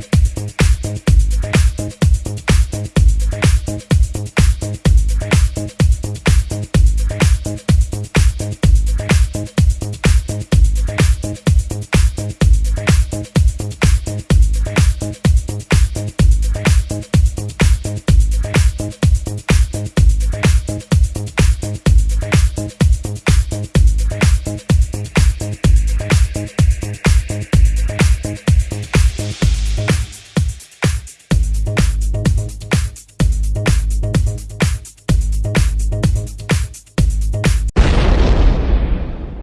Bye.